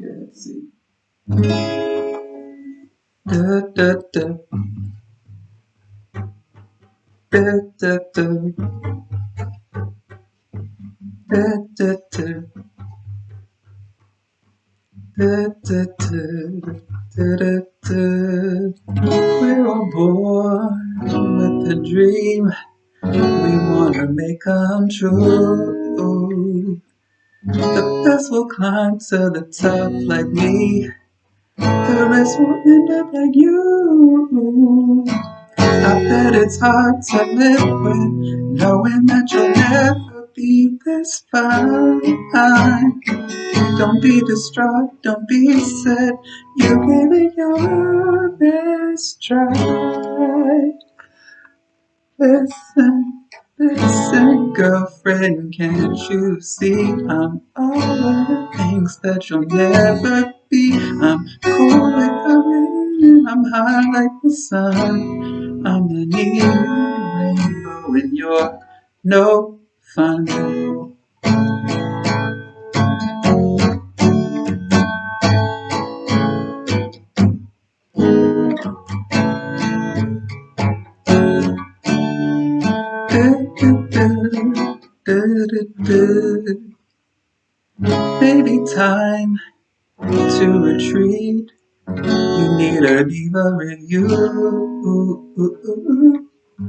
Yeah, let's see. Mm-hmm. Da, da, da. Da, da, da. Da, da, da. Da, da, da. Da, da, da. We're all born with a dream we wanna make come true. The best will climb to the top like me. The rest will end up like you. I bet it's hard to live with knowing that you'll never be this fine. Don't be distraught, don't be sad. You gave it your best try. Listen, listen, girlfriend, can't you see I'm all the things that you'll never be? I'm cool like the rain and I'm high like the sun. I'm the neon rainbow and you're no fun. Baby, time to retreat. You need a diva review.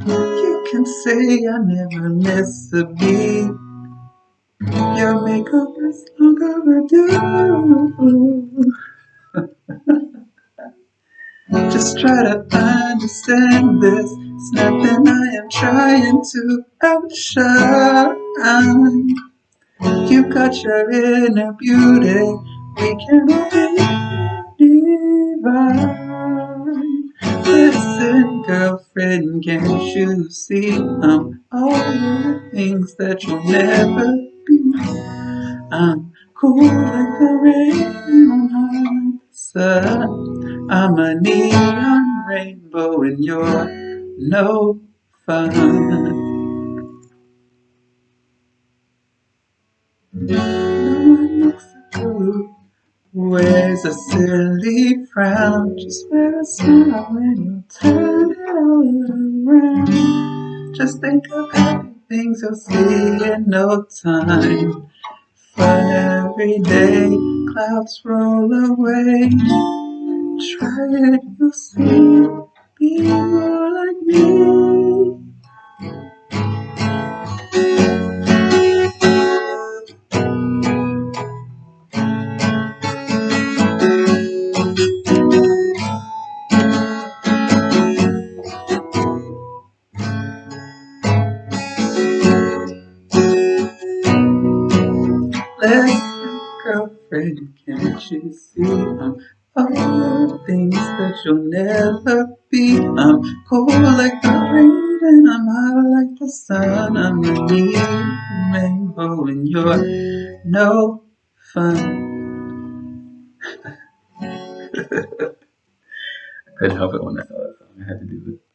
You can say I never miss a beat. Your makeup is long overdue. Just try to understand this. It's nothing I am trying to outshine. You got your inner beauty. We can be divine. Listen, girlfriend, can't you see I'm all the things that you'll never be? I'm cool like the rain on the sun. I'm a neon rainbow and you're no fun. Mexico wears a silly frown. Just wear a smile when you turn it all around. Just think of happy things you'll see in no time. Fun every day, clouds roll away. Try it, you'll see. Be more Listen, girlfriend, can't you see I'm all the things that you'll never be? I'm cold like the rain and I'm hot like the sun. I'm a rainbow and you're no fun. I couldn't help it when I saw that song. I had to do it.